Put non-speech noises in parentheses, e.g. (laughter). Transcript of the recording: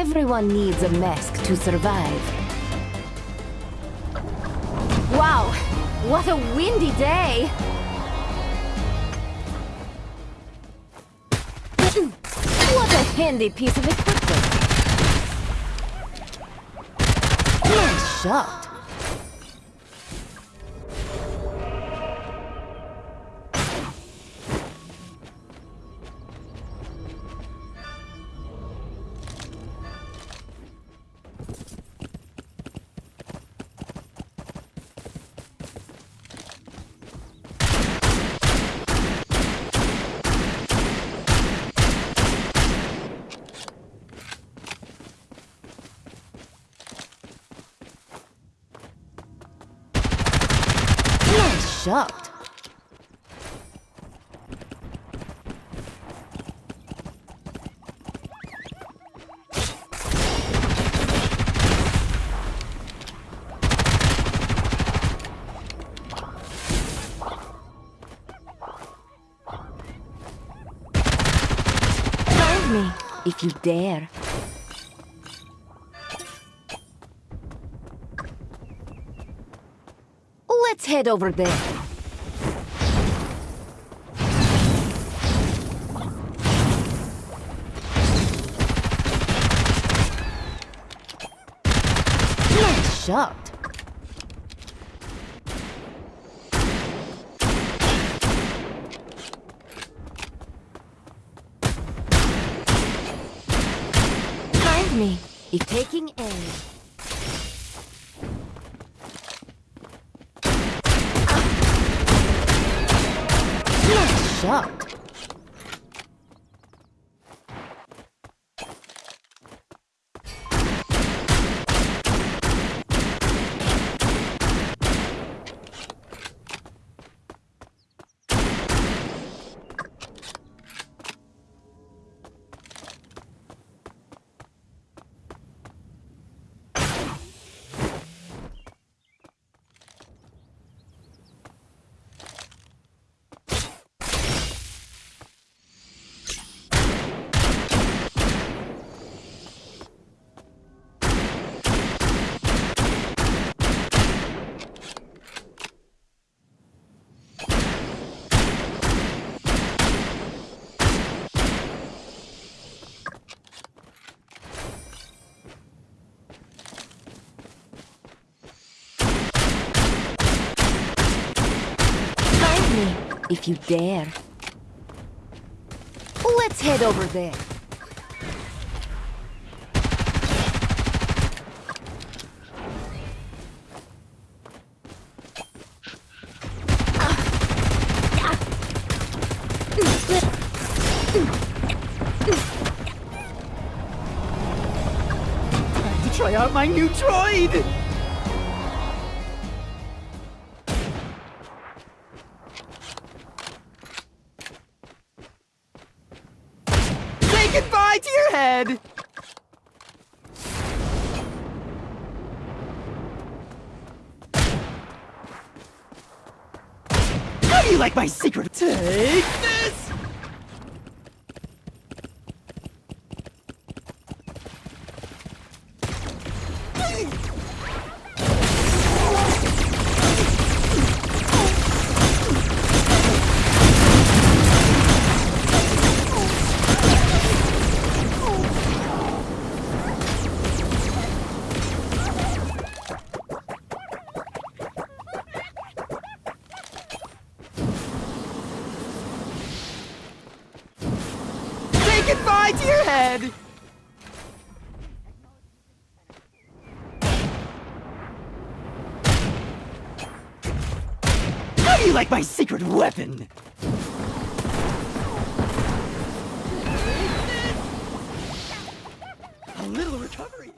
Everyone needs a mask to survive. Wow, what a windy day! (clears throat) What a handy piece of equipment! Nice shot! Find me, if you dare. Let's head over there. Nice shot. Find me if taking aim. Nice shot. Find me if you dare. Let's head over there. Try out my new droid! Goodbye to your head! How do you like my secret? Take this! To your head! How do you like my secret weapon? A little recovery.